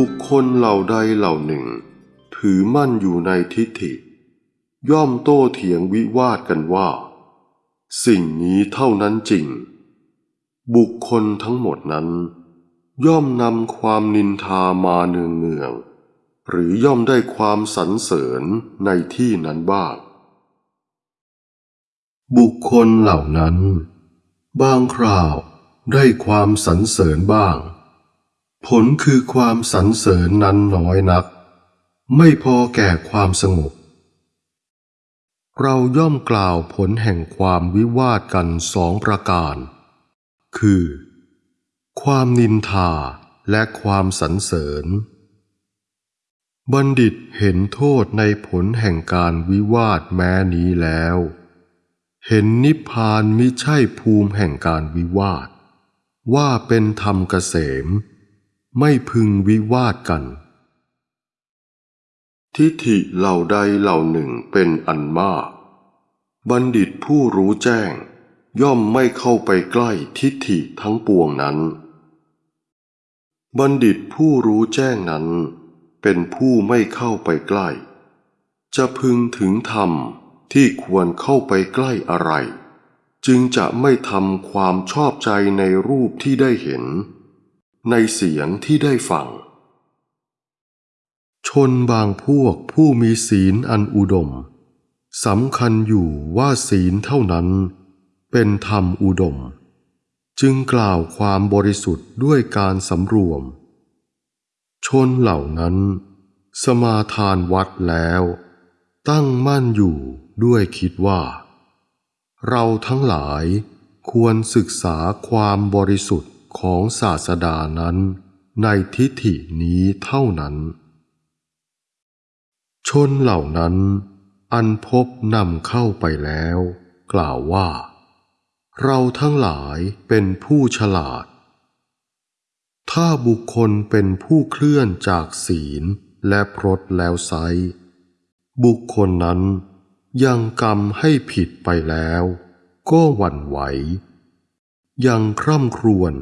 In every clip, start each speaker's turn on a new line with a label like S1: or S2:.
S1: บุคคลเหล่าใดเหล่าหนึ่ง ถือมั่นอยู่ในทิฏฐิ ย่อมโต้เถียงวิวาทกันว่า สิ่งนี้เท่านั้นจริง บุคคลทั้งหมดนั้น ย่อมนำความนินทามาเนืองเนืองๆหรือย่อมได้ความสรรเสริญในที่นั้นบ้าง บุคคลเหล่านั้น บางคราวได้ความสรรเสริญบ้าง ผลคือความสรรเสริญนั้นน้อยนัก ไม่พอแก่ความสงบ เราย่อมกล่าวผลแห่งความวิวาทกันสองประการ คือ ความนินทาและความสรรเสริญ บัณฑิตเห็นโทษในผลแห่งการวิวาทแม้นี้แล้ว เห็นนิพพานมิใช่ภูมิแห่งการวิวาท ว่าเป็นธรรมเกษม ไม่พึงวิวาทกัน ทิฏฐิเหล่าใดเหล่าหนึ่งเป็นอันมาก บัณฑิตผู้รู้แจ้ง ย่อมไม่เข้าไปใกล้ทิฏฐิทั้งปวงนั้น บัณฑิตผู้รู้แจ้งนั้น เป็นผู้ไม่เข้าไปใกล้ จะพึงถึงธรรมที่ควรเข้าไปใกล้อะไร จึงจะไม่ทำความชอบใจในรูปที่ได้เห็น ในเสียงที่ได้ฟัง ชนบางพวกผู้มีศีลอันอุดมสำคัญอยู่ว่าศีลเท่านั้น เป็นธรรมอุดม จึงกล่าวความบริสุทธิ์ด้วยการสำรวม ชนเหล่านั้น สมาทานวัดแล้ว ตั้งมั่นอยู่ด้วยคิดว่า เราทั้งหลายควรศึกษาความบริสุทธิ์ ของศาสดานั้นในทิฏฐินี้เท่านั้น ชนเหล่านั้น อันพบนำเข้าไปแล้ว กล่าวว่า เราทั้งหลายเป็นผู้ฉลาด ถ้าบุคคลเป็นผู้เคลื่อนจากศีลและพรตแล้วไซบุคคลนั้นยังกรรมให้ผิดไปแล้ว ก็หวั่นไหว ยังคร่ำครวญ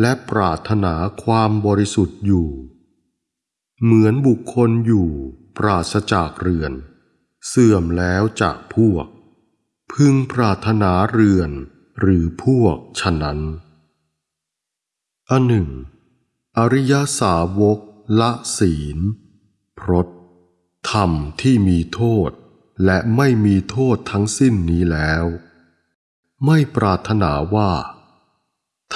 S1: และปรารถนาความบริสุทธิ์อยู่ เหมือนบุคคลอยู่ปราศจากเรือน เสื่อมแล้วจากพวก พึงปรารถนาเรือนหรือพวกฉะนั้นอันหนึ่ง อริยสาวกละศีล พรตธรรมที่มีโทษและไม่มีโทษทั้งสิ้นนี้แล้ว ไม่ปรารถนาว่า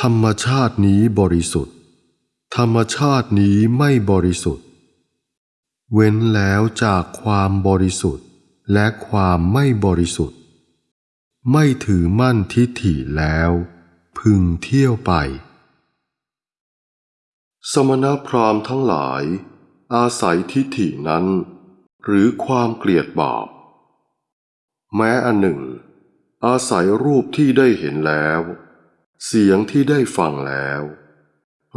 S1: ธรรมชาตินี้บริสุทธิ์ ธรรมชาตินี้ไม่บริสุทธิ์ เว้นแล้วจากความบริสุทธิ์และความไม่บริสุทธิ์ ไม่ถือมั่นทิฏฐิแล้ว พึงเที่ยวไป สมณพราหมณ์ทั้งหลาย อาศัยทิฏฐินั้น หรือความเกลียดบาปแม้อันหนึ่ง อาศัยรูปที่ได้เห็นแล้ว เสียงที่ได้ฟังแล้ว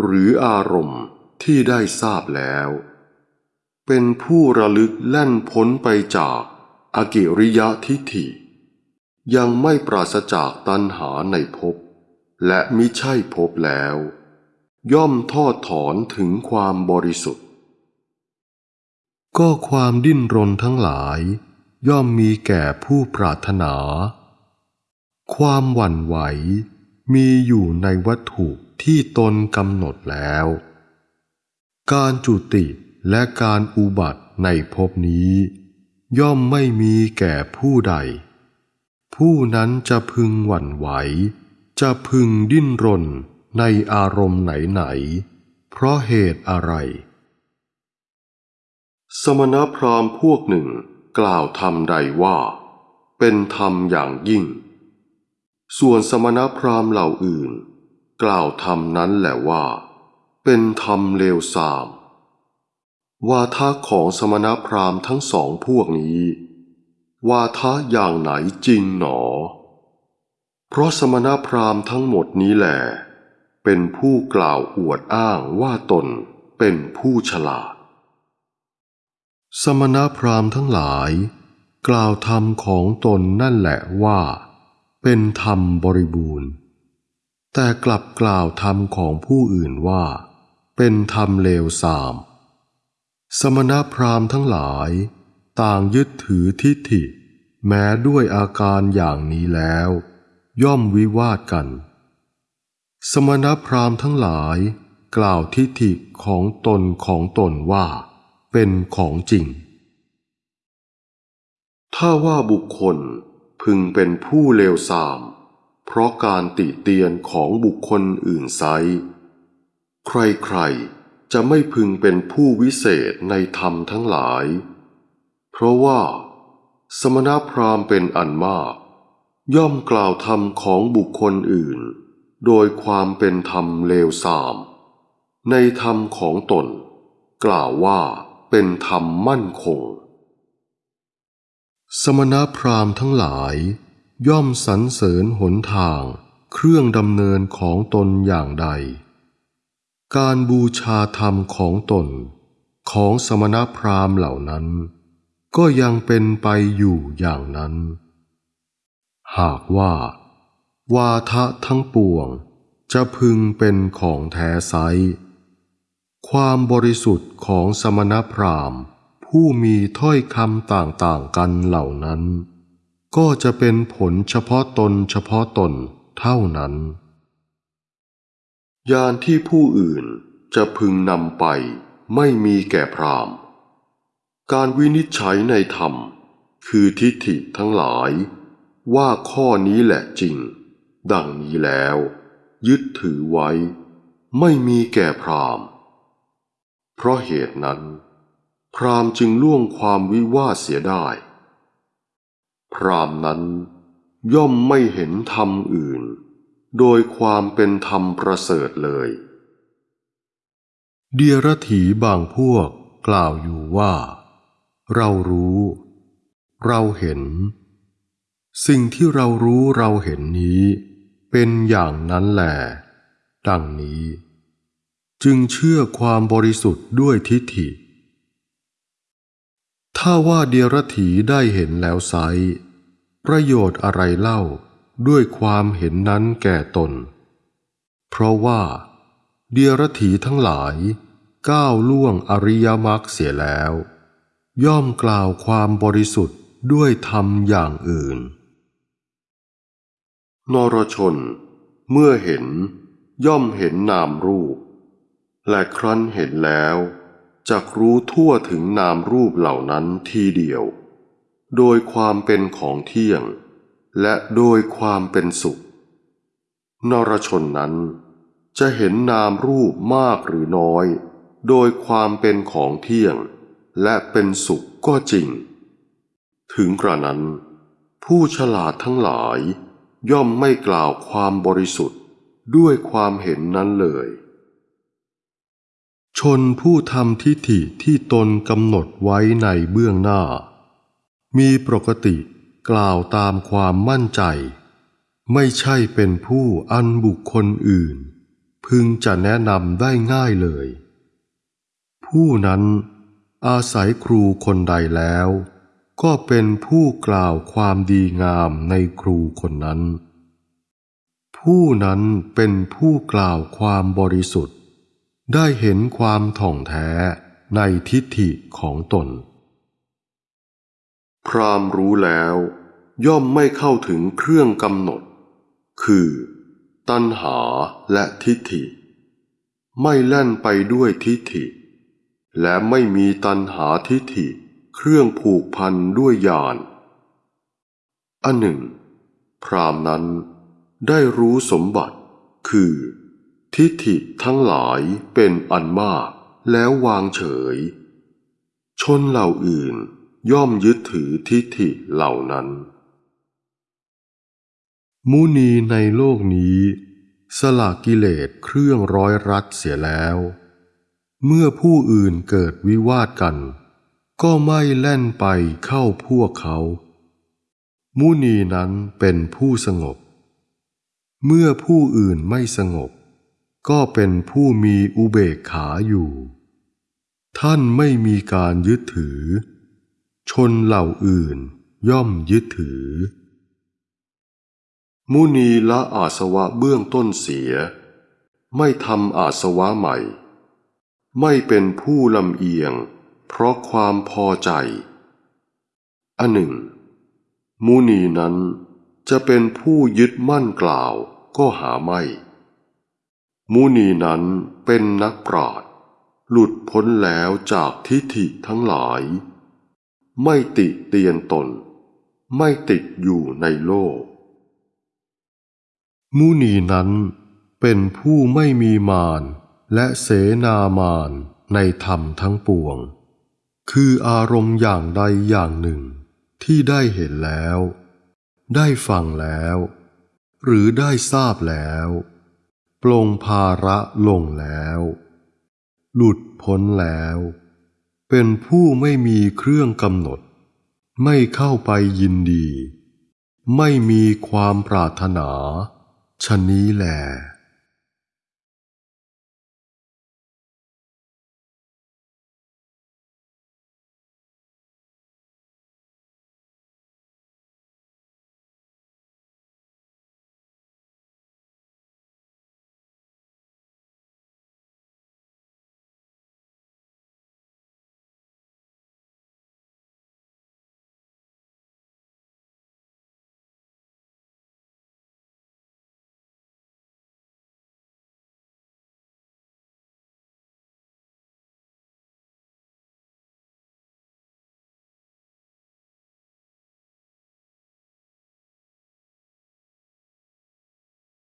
S1: หรืออารมณ์ที่ได้ทราบแล้ว เป็นผู้ระลึกแล่นพ้นไปจากอากิริยะทิฏฐิ ยังไม่ปราศจากตัณหาในภพและมิใช่ภพแล้ว ย่อมทอดถอนถึงความบริสุทธิ์ ก็ความดิ้นรนทั้งหลาย ย่อมมีแก่ผู้ปรารถนา ความหวั่นไหว มีอยู่ในวัตถุที่ตนกำหนดแล้ว การจุติและการอุบัติในภพนี้ ย่อมไม่มีแก่ผู้ใด ผู้นั้นจะพึงหวั่นไหว จะพึงดิ้นรนในอารมณ์ไหนๆ เพราะเหตุอะไร สมณพราหมณ์พวกหนึ่งกล่าวธรรมใดว่า เป็นธรรมอย่างยิ่ง ส่วนสมณพราหมณ์เหล่าอื่น กล่าวธรรมนั้นแหละว่า เป็นธรรมเลวทราม วาทะของสมณพราหมณ์ทั้งสองพวกนี้ วาทะอย่างไหนจริงหนอ เพราะสมณพราหมณ์ทั้งหมดนี้แหละเป็นผู้กล่าวอวดอ้างว่าตนเป็นผู้ฉลาด สมณพราหมณ์ทั้งหลาย กล่าวธรรมของตนนั่นแหละว่า เป็นธรรมบริบูรณ์ แต่กลับกล่าวธรรมของผู้อื่นว่า เป็นธรรมเลวทราม สมณพราหมณ์ทั้งหลาย ต่างยึดถือทิฏฐิ แม้ด้วยอาการอย่างนี้แล้ว ย่อมวิวาทกัน สมณพราหมณ์ทั้งหลายกล่าวทิฏฐิของตนของตนว่า เป็นของจริง ถ้าว่าบุคคล พึงเป็นผู้เลวทราม เพราะการติเตียนของบุคคลอื่นไซใครๆจะไม่พึงเป็นผู้วิเศษในธรรมทั้งหลาย เพราะว่า สมณพราหมณ์เป็นอันมาก ย่อมกล่าวธรรมของบุคคลอื่น โดยความเป็นธรรมเลวทราม ในธรรมของตน กล่าวว่าเป็นธรรมมั่นคง สมณพราหมณ์ทั้งหลาย ย่อมสรรเสริญหนทาง เครื่องดำเนินของตนอย่างใด การบูชาธรรมของตน ของสมณพราหมณ์เหล่านั้น ก็ยังเป็นไปอยู่อย่างนั้น หากว่า วาทะทั้งปวง จะพึงเป็นของแท้ไซความบริสุทธิ์ของสมณพราหมณ์ ผู้มีถ้อยคำต่างๆกันเหล่านั้น ก็จะเป็นผลเฉพาะตนเฉพาะตนเท่านั้น ยานที่ผู้อื่นจะพึงนำไปไม่มีแก่พรามการวินิจฉัยในธรรม คือทิฏฐิทั้งหลาย ว่าข้อนี้แหละจริง ดังนี้แล้ว ยึดถือไว้ ไม่มีแก่พรามเพราะเหตุนั้น พราหมณ์จึงล่วงความวิวาทเสียได้ พราหมณ์นั้นย่อมไม่เห็นธรรมอื่น โดยความเป็นธรรมประเสริฐเลย เดียรถีบางพวกกล่าวอยู่ว่า เรารู้ เราเห็น สิ่งที่เรารู้เราเห็นนี้ เป็นอย่างนั้นแหลดังนี้ จึงเชื่อความบริสุทธิ์ด้วยทิฏฐิ ถ้าว่าเดียรถีได้เห็นแล้วไซประโยชน์อะไรเล่าด้วยความเห็นนั้นแก่ตน เพราะว่าเดียรถีทั้งหลาย ก้าวล่วงอริยมรรคเสียแล้ว ย่อมกล่าวความบริสุทธิ์ด้วยธรรมอย่างอื่น นรชน เมื่อเห็นย่อมเห็นนามรูป และครั้นเห็นแล้ว จักรู้ทั่วถึงนามรูปเหล่านั้นทีเดียว โดยความเป็นของเที่ยง และโดยความเป็นสุข นรชนนั้น จะเห็นนามรูปมากหรือน้อย โดยความเป็นของเที่ยง และเป็นสุขก็จริง ถึงกระนั้น ผู้ฉลาดทั้งหลาย ย่อมไม่กล่าวความบริสุทธิ์ด้วยความเห็นนั้นเลย ชนผู้ทำทิฏฐิที่ตนกำหนดไว้ในเบื้องหน้า มีปกติกล่าวตามความมั่นใจ ไม่ใช่เป็นผู้อันบุคคลอื่น พึงจะแนะนำได้ง่ายเลย ผู้นั้นอาศัยครูคนใดแล้ว ก็เป็นผู้กล่าวความดีงามในครูคนนั้น ผู้นั้นเป็นผู้กล่าวความบริสุทธิ ได้เห็นความถ่องแท้ในทิฏฐิของตน พรามรู้แล้ว ย่อมไม่เข้าถึงเครื่องกำหนด คือ ตัณหาและทิฏฐิ ไม่แล่นไปด้วยทิฏฐิ และไม่มีตัณหาทิฏฐิเครื่องผูกพันด้วยญาณอันหนึ่ง พรามนั้นได้รู้สมบัติคือ ทิฏฐิทั้งหลายเป็นอันมาก แล้ววางเฉย ชนเหล่าอื่นย่อมยึดถือทิฏฐิเหล่านั้น มุนีในโลกนี้ สละกิเลสเครื่องร้อยรัดเสียแล้ว เมื่อผู้อื่นเกิดวิวาทกัน ก็ไม่แล่นไปเข้าพวกเขา มุนีนั้นเป็นผู้สงบ เมื่อผู้อื่นไม่สงบ ก็เป็นผู้มีอุเบกขาอยู่ ท่านไม่มีการยึดถือ ชนเหล่าอื่นย่อมยึดถือ มุนีละอาสวะเบื้องต้นเสีย ไม่ทำอาสวะใหม่ ไม่เป็นผู้ลำเอียง เพราะความพอใจ อันหนึ่ง มุนีนั้นจะเป็นผู้ยึดมั่นกล่าวก็หาไม่ มุนีนั้นเป็นนักปราชญ์หลุดพ้นแล้วจากทิฏฐิทั้งหลาย ไม่ติเตียนตน ไม่ติดอยู่ในโลก มุนีนั้นเป็นผู้ไม่มีมารและเสนามารในธรรมทั้งปวง คืออารมณ์อย่างใดอย่างหนึ่ง ที่ได้เห็นแล้ว ได้ฟังแล้ว หรือได้ทราบแล้ว ปลงภาระลงแล้ว หลุดพ้นแล้ว เป็นผู้ไม่มีเครื่องกำหนด ไม่เข้าไปยินดี ไม่มีความปรารถนาชะนี้แหละ